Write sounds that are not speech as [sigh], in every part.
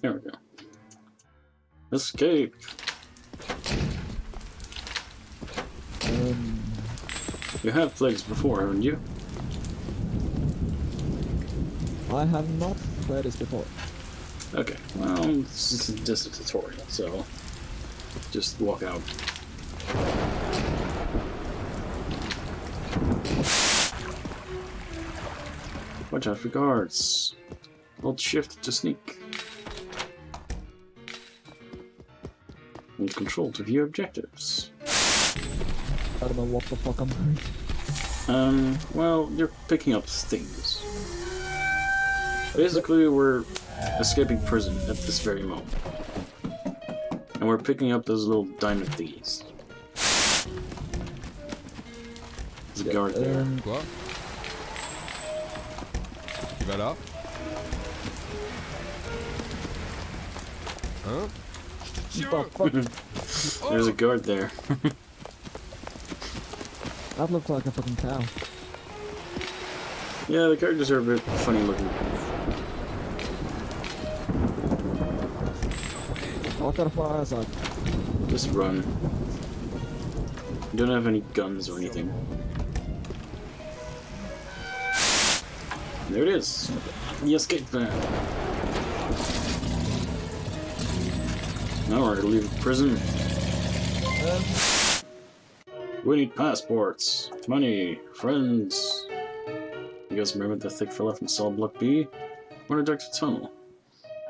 There we go. Escape. Um, You have played this before, haven't you? I have not played this before. Okay. Well, this is just a tutorial, so just walk out. Watch out for guards. Hold shift to sneak. Hold control to view objectives. I don't know what the fuck I'm doing. Um, well, you're picking up things. Basically, we're escaping prison at this very moment. And we're picking up those little diamond thingies. There's a guard there. Um, Quoi Tu vas là Hein what the fuck? There's a guard there. That looks like a fucking cow. yeah, the characters are a bit funny looking. What kind of fire is that? Just run. You don't have any guns or anything. There it is. The escape van. Now we're gonna leave prison. Um, We need passports, money, friends. You guys remember the thick fella from cell block B? We're in a tunnel.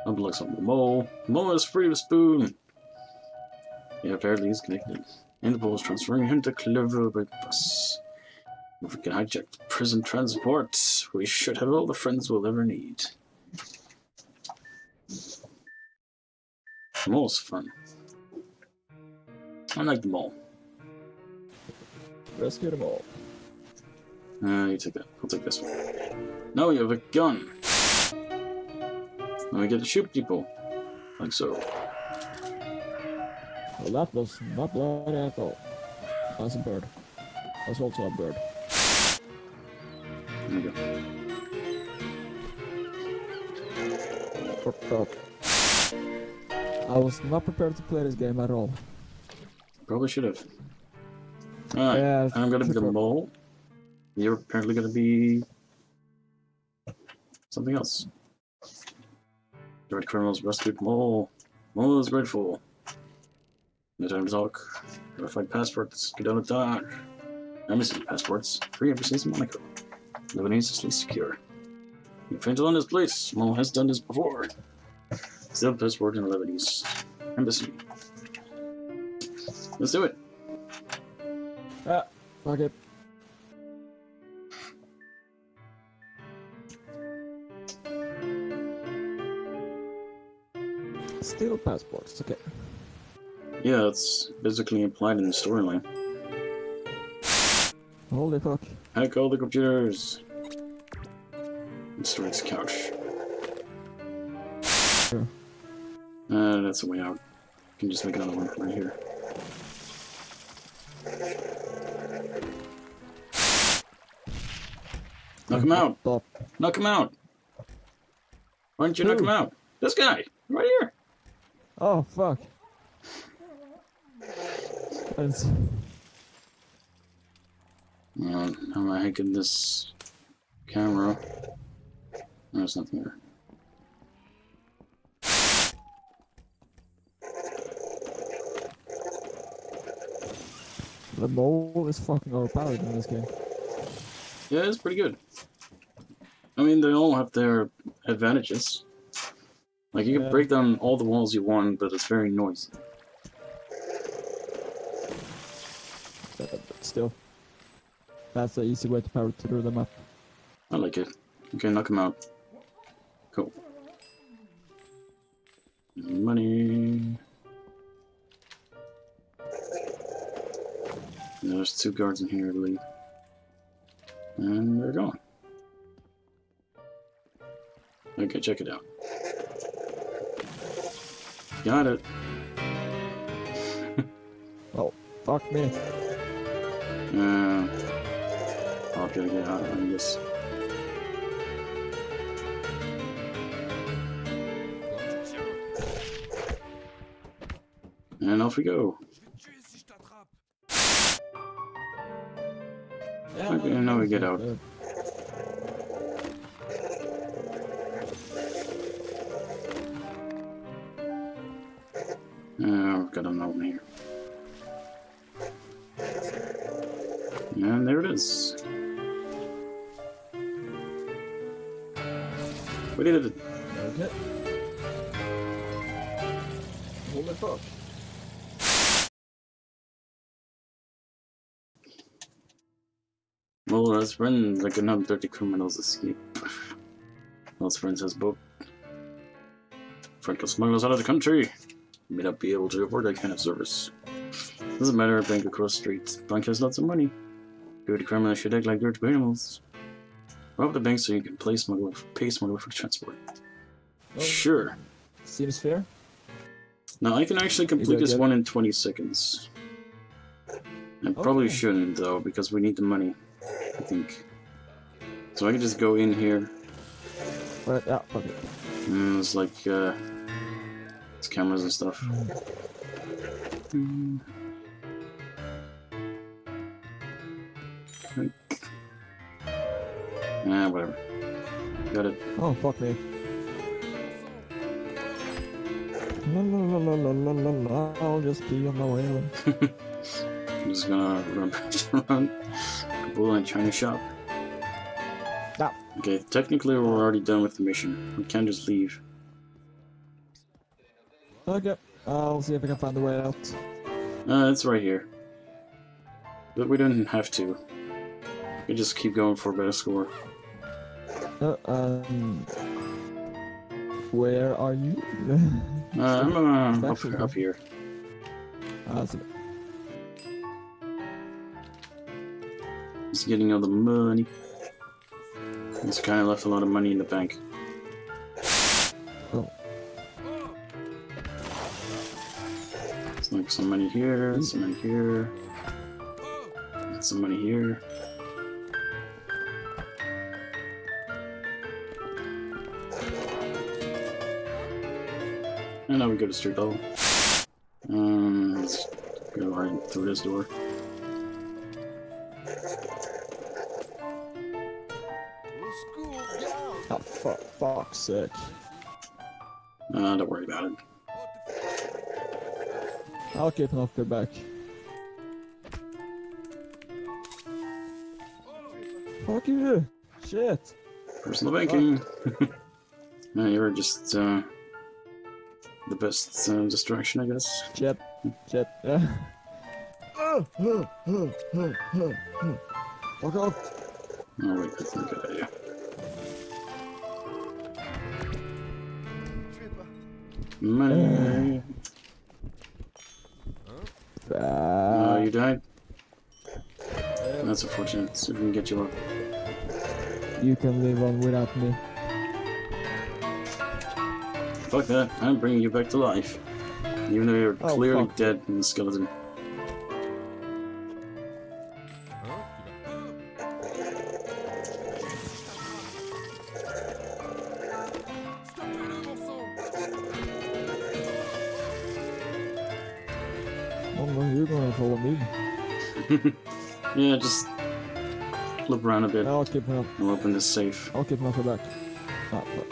Up looks on the mole. The mole is free of spoon. Yeah, apparently he's connected. Interpol is transferring him to Clever by bus. If we can hijack the prison transport, we should have all the friends we'll ever need. The mole's fun. I like the mole. rescue them all. Uh, you take that. I'll take this one. No, you have a gun. Now we get to shoot people. Like so. Well, that was not bloody at all. That's a bird. That's also a bird. There we go. Fuck up. I was not prepared to play this game at all. Probably should have. Alright, Yeah, I'm gonna be the mole. You're apparently gonna be... something else. The red criminals rescued mole. Mole is grateful. No time to talk. Gotta find passports. Get on the dodge. Embassy passports. Free embassies in Monaco. Lebanese is least secure. You find on this place. Mole has done this before. Still passport in Lebanese. Embassy. Let's do it. Ah, fuck it. Still passports, okay. Yeah, it's basically implied in the storyline. Holy fuck. Hack all the computers. Its couch. Sure. Uh, that's the way out. You can just make another one right here. Knock him out! Stop. Knock him out! Why don't you knock him out? This guy! Right here! Oh, fuck. It's, Uh, how am I hacking this camera? There's nothing there. The mole is fucking overpowered in this game. Yeah, it's pretty good. I mean, they all have their advantages. Like, you can break down all the walls you want, but it's very noisy. But, but still. That's the easy way to power through the map. I like it. Okay, knock him out. Cool. Money. And There's two guards in here, I believe. And they're gone. Okay, check it out. Got it. [laughs] Oh, fuck me. Uh, I'll gotta get out of this. And off we go. Yeah, Okay, now we get out. Uh, Friends, like another 30 criminals escape. Those friends has boat. Franco smuggles out of the country. May not be able to afford that kind of service. Doesn't matter if bank across the street. Bank has lots of money. Dirty criminals should act like dirty criminals. Rob the bank so you can play smuggler, pay smuggler for transport. Well, Sure. Seems fair. Now I can actually complete this one in 20 seconds. I probably shouldn't though, because we need the money. I think. So I can just go in here, But yeah, fuck it. and there's like, uh, it's cameras and stuff. Like- Ah, whatever. Got it. Oh fuck me. La la la la la la la. I'll just be on my way. [laughs] I'm just gonna run around Kabul and China shop. Ah. Okay, technically we're already done with the mission. We can't just leave. Okay. I'll see if I can find the way out. Uh, it's right here. But we don't have to. We just keep going for a better score. Uh, um. Where are you? [laughs] Uh, I'm uh, up, up here. Ah, Just getting all the money. He's kind of left a lot of money in the bank. oh. It's like some money here, some money here, some money here. And now we go to street level. Um, let's go right through this door. Oh, fuck, fuck's sake. Uh, don't worry about it. I'll keep an off your back. Fuck you! Shit! Personal banking. yeah, [laughs] you're just uh, the best uh, distraction, I guess. Shit. Shit. Yeah. Fuck off! Oh wait, that's not a good idea. Money. Oh, Ah, you died. That's unfortunate. So we can get you up. you can live on without me. Fuck that. I'm bringing you back to life. Even though you're Oh, clearly fuck. dead in the skeleton. [laughs] Yeah, just flip around a bit. I'll keep an off. We'll open this safe. I'll keep off your back. Ah, fuck.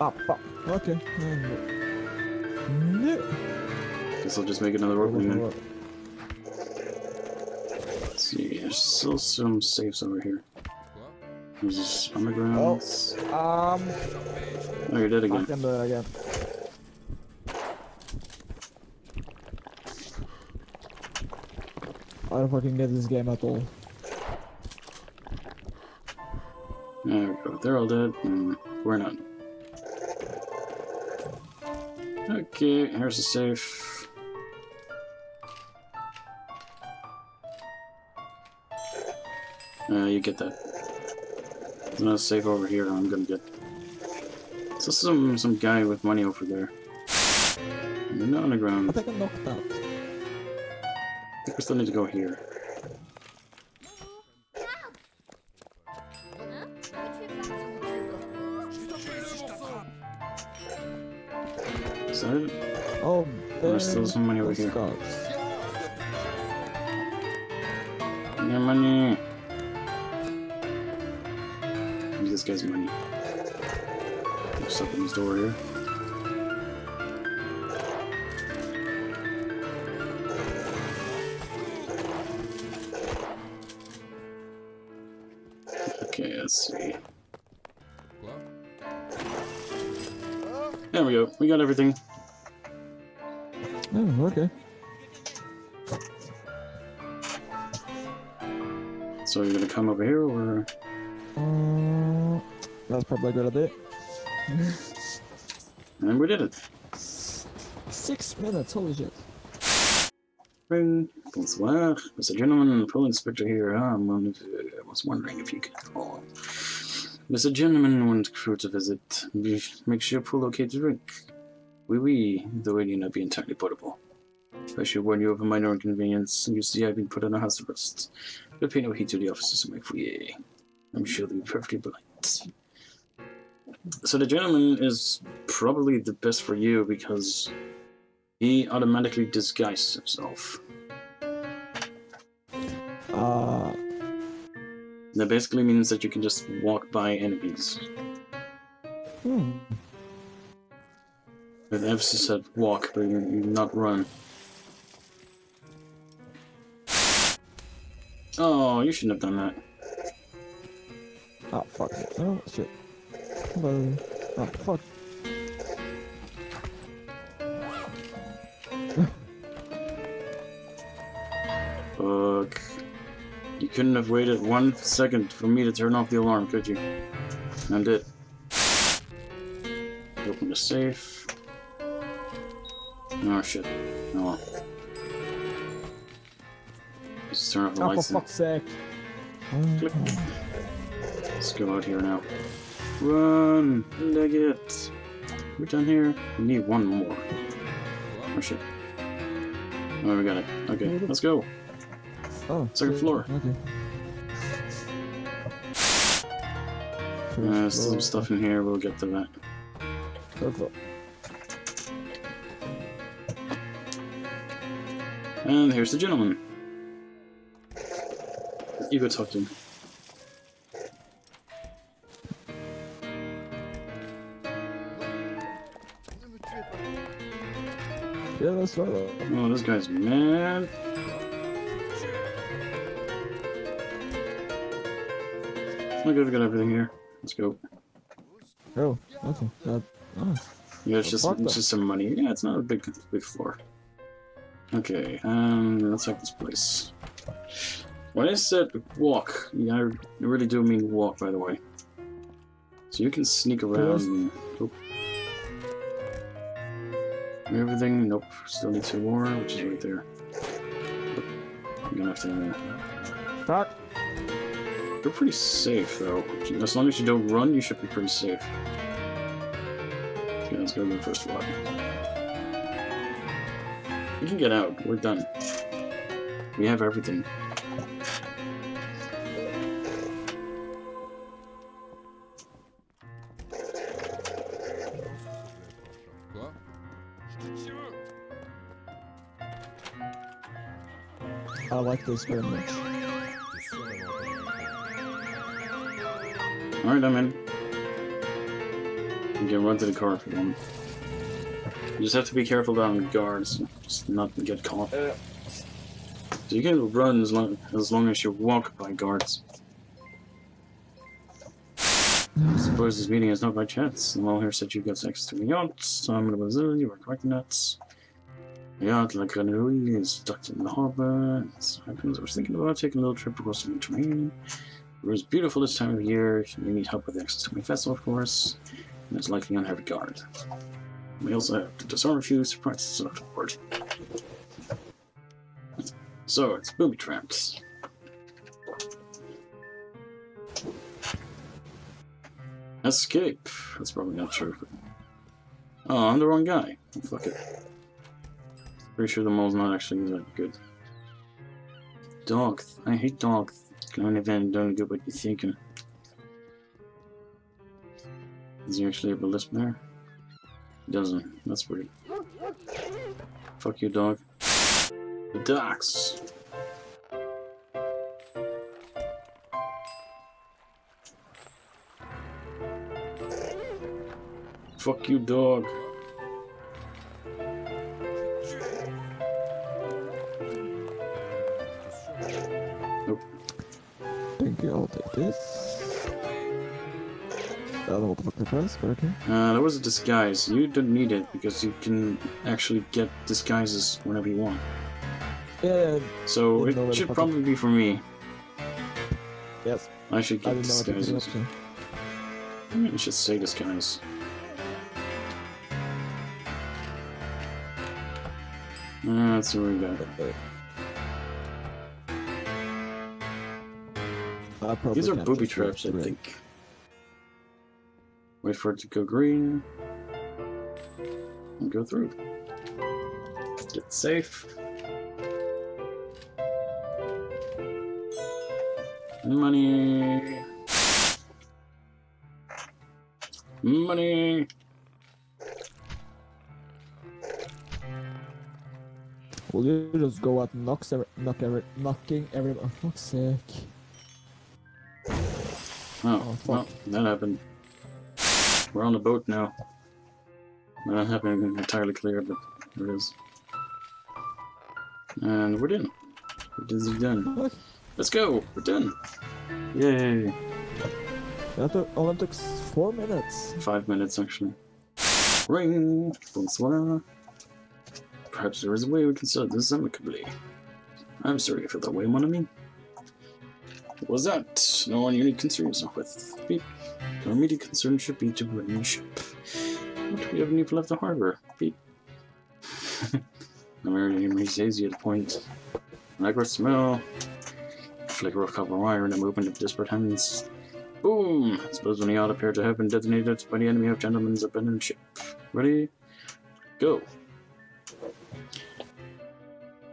Ah, fuck. Okay. No. Guess I'll just make another opening then. Let's see, there's still some safes over here. There's this undergrounds. Um, Oh, you're dead I again. can do it again. I don't fucking get this game at all. There we go. They're all dead, and we're not. Okay, here's the safe. Uh, you get that. There's another safe over here that I'm gonna get. So some some guy with money over there. And then the I underground. I think I'm knocked out. Think we still need to go here. Is that it? Oh, There's still some money over here. scouts. Let's see. There we go. We got everything. Oh, okay. So you're gonna come over here, or Uh, that's probably a good idea. and we did it. Six minutes, holy shit. Bonsoir. Mr. Gentleman, Police Inspector here. Um, I was wondering if you could. Mr. Gentleman want crew to visit. Make sure pool okay to drink. Oui, oui, the may not be entirely portable. I should warn you of a minor inconvenience. You see, I've been put on a house arrest. But pay no heed to the officers in my foyer. I'm sure they'll be perfectly polite. So the gentleman is probably the best for you because he automatically disguises himself. Uh, That basically means that you can just walk by enemies. hmm. With emphasis said walk, but not run. Oh, you shouldn't have done that. Oh, fuck. Oh, shit. Hello. Oh, fuck. Fuck. You couldn't have waited one second for me to turn off the alarm, could you? I did. Open the safe. Oh shit. Oh well. Just turn off the Oh, for lights. then. fuck's sake. Click. Oh, Let's go out here now. Run! Leg it! We're done here. We need one more. Oh shit. Oh, we got it. Okay, let's go. Oh, Second shit. floor. Okay. Uh, there's some stuff in here, we'll get to that. Third floor. And here's the gentleman. You go talk to him. Yeah, that's right. Oh, this guy's mad. Okay, we got everything here. Let's go. Oh, okay. That, oh. Yeah, it's just it's that. just some money. Yeah, it's not a big big floor. Okay, um, let's check this place. When I said walk, yeah, I really do mean walk, by the way. So you can sneak around. And. Everything. Nope. Still need two more, which is right there. You're gonna have to. Fuck. You're pretty safe, though. As long as you don't run, you should be pretty safe. Okay, let's go to the first floor. We can get out. We're done. We have everything. I like this very much. Alright, I'm in. You can run to the car if you want. You just have to be careful down guards, just not get caught. So you can run as long as long as you walk by guards. I suppose this meeting is not by chance. The mole here said you've got access to the yacht, so I'm gonna Brazil, you were correct in that. The yacht, like Grenouille, is docked in the harbor. Happens. I was thinking about taking a little trip across the Mediterranean. It was beautiful this time of year. You need help with access to my vessel, of course, and it's likely on heavy guard. We also have to disarm a few surprises afterward. So, it's booby traps. Escape. That's probably not true. Oh, I'm the wrong guy. Fuck it. Pretty sure the mole's not actually that good. Dog. I hate dogs. Can even don't get what you're thinking. Uh, Does he actually a lisp there? He doesn't. That's weird. Fuck you, dog. The docks. Fuck you, dog. Thank you, I'll take this. I don't know what the fuck that was, but okay. Uh, there was a disguise. You don't need it because you can actually get disguises whenever you want. Yeah, So where it should it- probably be for me. yes. I should get didn't know what to pick disguises. up, so. I should say disguise. Uh, see what we got. I probably These are booby traps, I think. Wait for it to go green. And go through. Get safe. Money. Money. Will you just go out and knock every, knock every, knocking every, oh fuck's sake. Oh, Oh, fuck. well, that happened. We're on the boat now. Not happening entirely clear, but there it is. And we're done. We're dizzy done. What? Let's go! We're done! Yay! That took, oh, only took four minutes. Five minutes, actually. Ring! Bonsoir! Perhaps there is a way we can settle this amicably. I'm sorry for the way, mon ami. Was that? No one you need with. Beep. Your immediate concern should be to bring the ship. What we have any left the harbor? Beep. I'm already hazy at the point. Micro smell. Flicker of copper wire in a movement of disparate hands. Boom! I suppose when the yacht appeared to have been detonated by the enemy of gentlemen's abandoned ship. Ready? Go.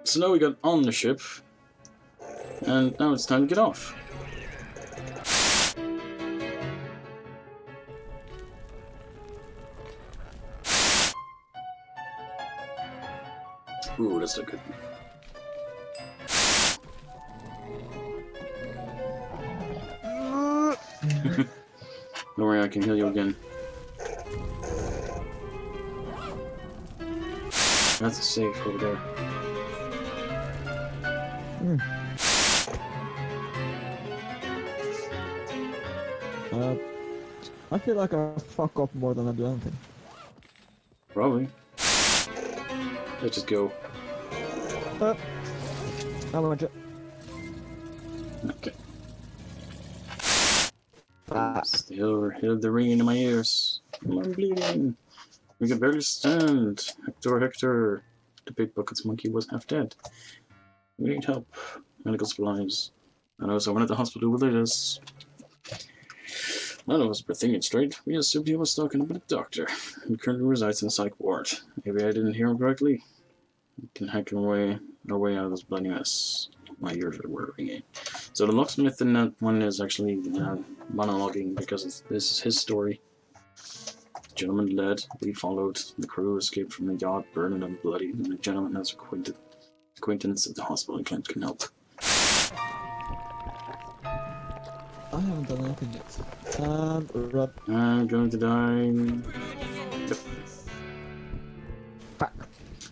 So now we got on the ship. And now it's time to get off. Ooh, that's a good. [laughs] Don't worry, I can heal you again. That's safe over there. Hmm. Uh, I feel like I fuck up more than I do anything. Probably. Let's just go. Uh, I'm gonna Okay. Ah, Still hit the ring in my ears. I'm bleeding. We can barely stand. Hector, Hector. The big buckets monkey was half dead. We need help. Medical supplies. I know someone at the hospital with us. None of us were thinking straight. We assumed he was talking about a doctor. who currently resides in the psych ward. Maybe I didn't hear him correctly. We can hack our way, our way out of this bloody mess. My ears are ringing. So the locksmith in that one is actually uh, monologuing because this is his story. The Gentleman led, we followed. The crew escaped from the yacht, burning and bloody, and the gentleman has acquainted, acquaintance at the hospital and claims can help. Haven't done anything run. I'm going to die. Yep. Fuck.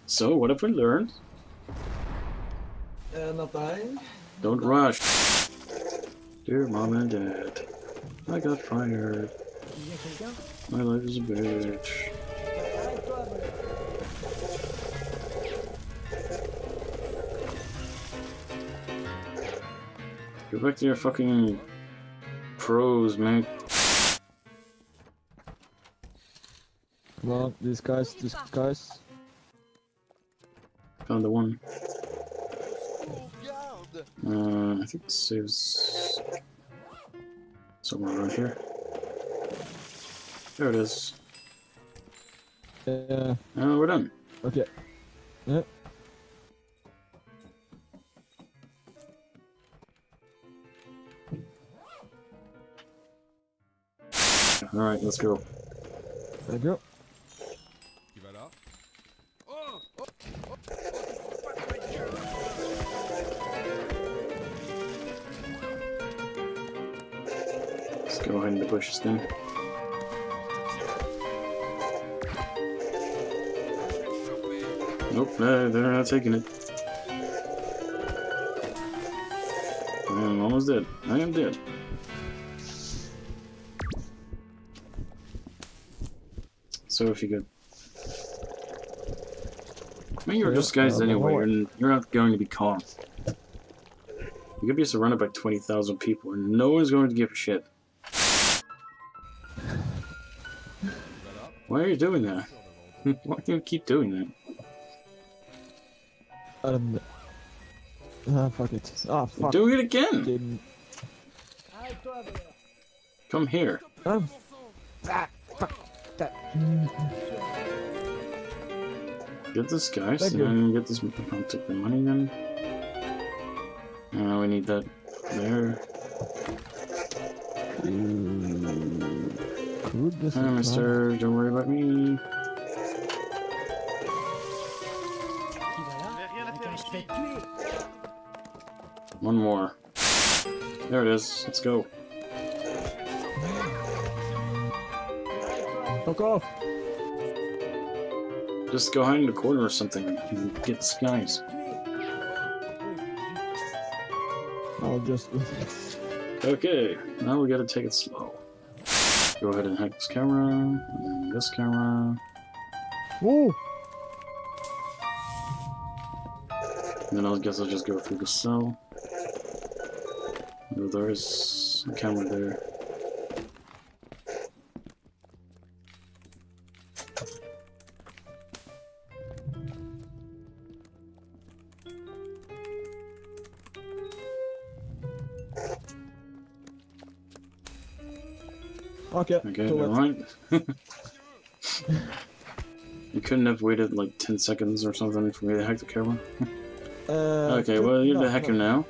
So, what have we learned? Uh, not dying. Don't rush. Dear mom and dad, I got fired. My life is a bitch. Go back to your fucking pros, man. Come on, these guys, these guys. Found the one. Uh, I think saves somewhere around here. There it is. Yeah, Uh, we're done. okay. Yeah. Alright, let's go. There you go. Let's go behind the bushes then. Nope, no, they're not taking it. I am almost dead. I am dead. So if you could... I mean, you're Yeah, disguised uh, anyway, and you're not going to be caught. You could be surrounded by 20,000 people, and no one's going to give a shit. Why are you doing that? [laughs] Why do you keep doing that? Um, ah, fuck it. Ah, fuck. Do it again! Didn't. Come here. Um, ah, fuck. That. Get this guy, Thank so you. then get this. I'll take the money then. Uh, we need that there. mm, Could this Hi, be mister. Don't worry about me. One more. There it is. Let's go. Fuck off! Just go hide in the corner or something and get disguised. I'll just. Okay, now we gotta take it slow. Go ahead and hack this camera, and then this camera, Ooh! and then I guess I'll just go through the cell. Oh, there's a camera there. Okay, Okay, so never mind. [laughs] you couldn't have waited like 10 seconds or something for me to hack the camera? [laughs] Uh, Okay, well, you're no, the hacker no. now.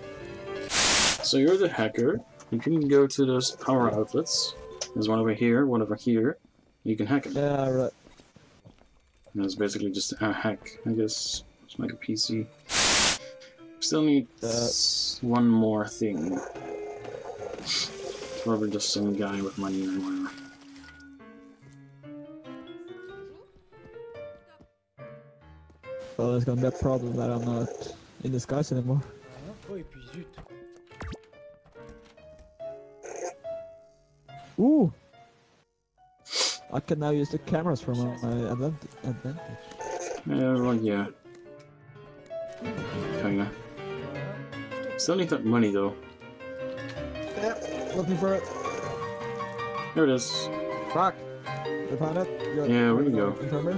So you're the hacker. You can go to those power outlets. There's one over here, one over here. You can hack it. Yeah, right. And it's basically just a hack, I guess. Just like a PC. Still need Uh, one more thing. Probably just some guy with money or whatever. Well, there's gonna be a problem that I'm not in disguise anymore. Oh, et puis zut. Ooh! I can now use the cameras for my, my advantage. advantage. Yeah, well, yeah. Kinda. Still need that money though. Yep, looking for it. There it is. Rock. You found it? Good. Yeah, where you go? Infirmary?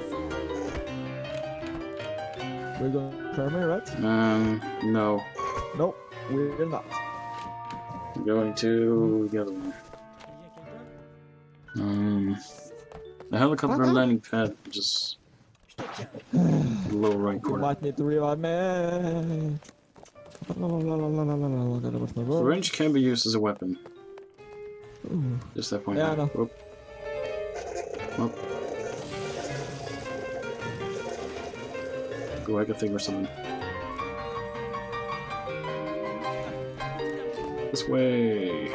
We're going infirmary, right? Um, no. Nope, we're not. I'm going to the other one. Il y a quelqu'un Um, the helicopter Uh-huh. landing pad, just Je te tiens. lower right You corner. might need to revive me. Wrench can be used as a weapon. Ooh. Just that point. Yeah, I know. Whoop. Whoop. Go hack a thing or something. This way.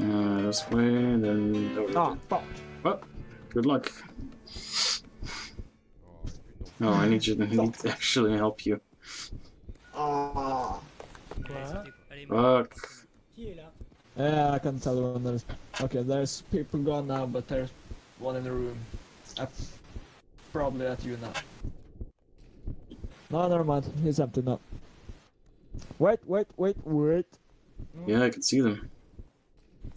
Uh, this way, and then. Oh, Ah, fuck. well, good luck. Oh. Oh, I need you to need to actually help you. Ah. Fuck. Qui est là Yeah, I can tell when there's. Okay, there's people gone now, but there's one in the room. Uh, probably at you now. No, never mind. He's empty now. Wait, wait, wait, wait. Yeah, I can see them.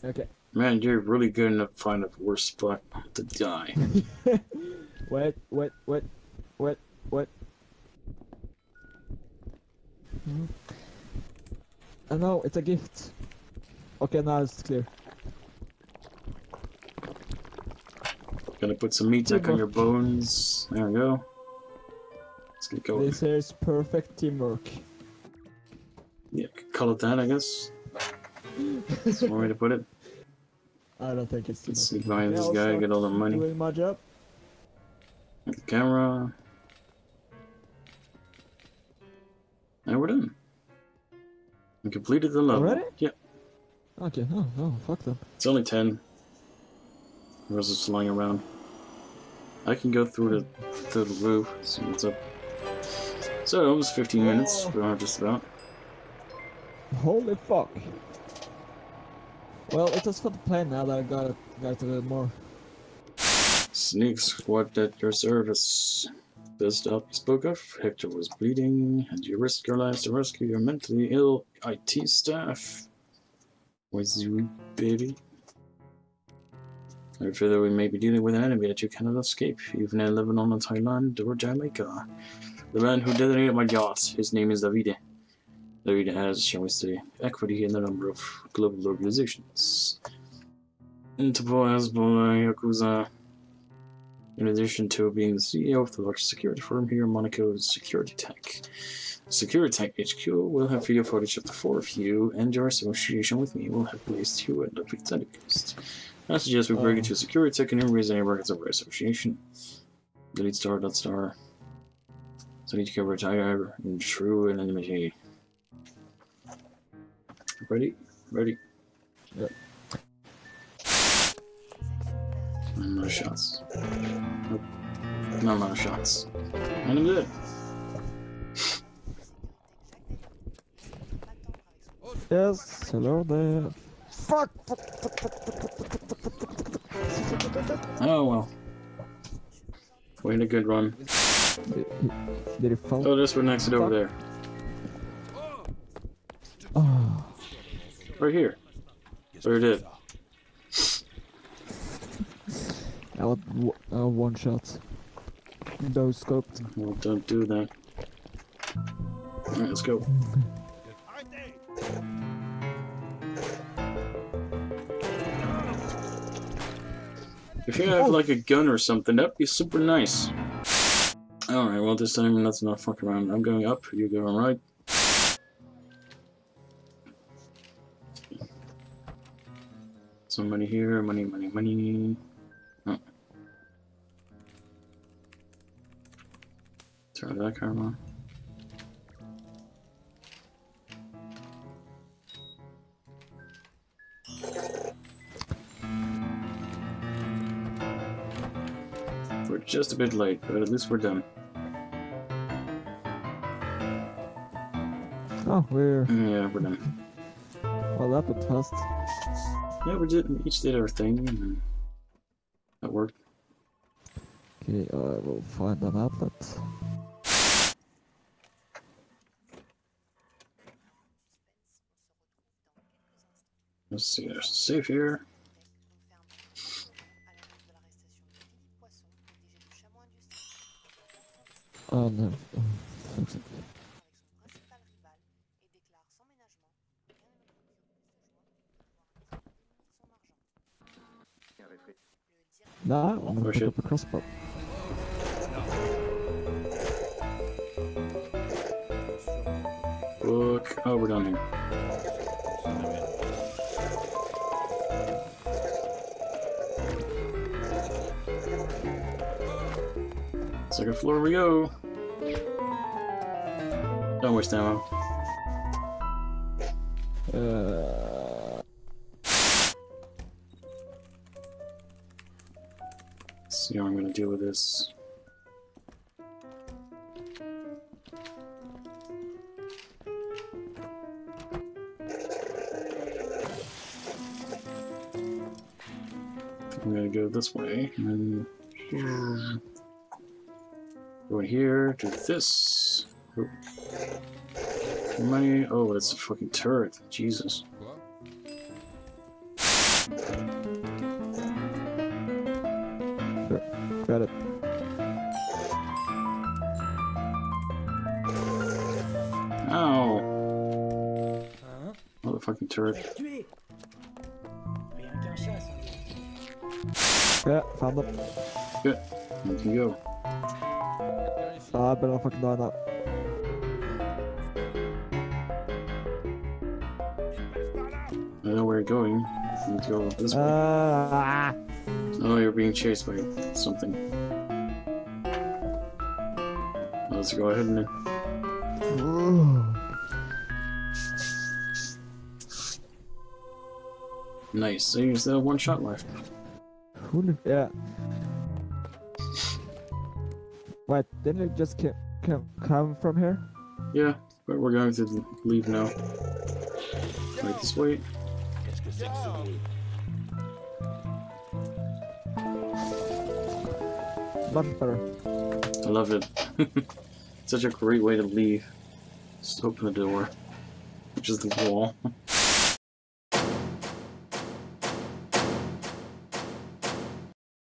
Okay. Man, you're really good enough to find a worse spot to die. [laughs] Wait, wait, wait, wait, wait. Hmm. I know, it's a gift. Okay, now it's clear. Gonna put some meat back on your bones. There we go. Let's get going. This is perfect teamwork. Yeah, call it that, I guess. That's one way to put it. [laughs] I don't think it's Let's sneak behind Yeah, this guy, get all the money. Doing my job. Get the camera. And we're done. We completed the level. Already? Yeah. Okay, oh, oh, fuck them. It's only 10. The rest is lying around. I can go through the, through the roof, see what's up. So, it was 15 minutes, we are just about. Holy fuck. Well, it was fun to play now that I got it, got it a little more. Sneak squad at your service. This help you spoke of, Hector was bleeding, and you risked your lives to rescue your mentally ill IT staff. Was you, baby? Fear that we may be dealing with an enemy that you cannot escape, even in Lebanon or Thailand or Jamaica. The man who detonated my yacht, his name is Davide. Davide has, shall we say, equity in a number of global organizations. Interpol, Hezbollah, Yakuza, in addition to being the CEO of the largest security firm here Monaco, Security Tech. Security Tech HQ will have video footage of the four of you, and your association with me will have placed you at Ludwig Coast. I suggest we break Oh. into Security Tech and erase any records of our association. Delete star dot star. So I need to go retire in true anonymity. Ready? Ready? Yep. And no shots. Nope. No amount of shots. And I'm dead. Yes, hello there. Fuck! Oh well. We had a good run. Did he, did he fall? Oh, there's one next to it over there. Oh, Right here. Or it did. I want w- uh, one shot. No scoped. Well, don't do that. Alright, let's go. If you have like a gun or something, that'd be super nice. Alright, well this time let's not fuck around. I'm going up, you going right. Some money here, money, money, money. Oh. Turn that camera on. Just a bit late, but at least we're done. Oh, we're. Yeah, we're done. Well, that went fast. Yeah, we did. Each did our thing. And that worked. Okay, I will find an outlet. Let's see. There's a safe here. Oh no. Nah, I'm gonna up a crossbow. Book. Oh, we're done here. Second floor we go. Don't waste ammo. Uh, Let's see how I'm gonna deal with this. I'm gonna go this way, and then go in here, do this. Money. Oh, that's a fucking turret. Jesus. Got it. Ow. Hein Motherfucking turret. Fallait le tuer Rien qu'un chat, ça. Yeah, found it. Good. You can go. Ah, I better fucking die now. Know where you're going. You go this way. Ah, Oh, you're being chased by something. Let's go ahead and Nice. So you still have one shot left. Who? Yeah. Wait, didn't it just ca- ca- come from here? Yeah, but we're going to leave now. Wait, this wait. Qu'est-ce que c'est que ce bruit Much better. I love it. [laughs] Such a great way to leave. Just open the door, which is the wall. [laughs]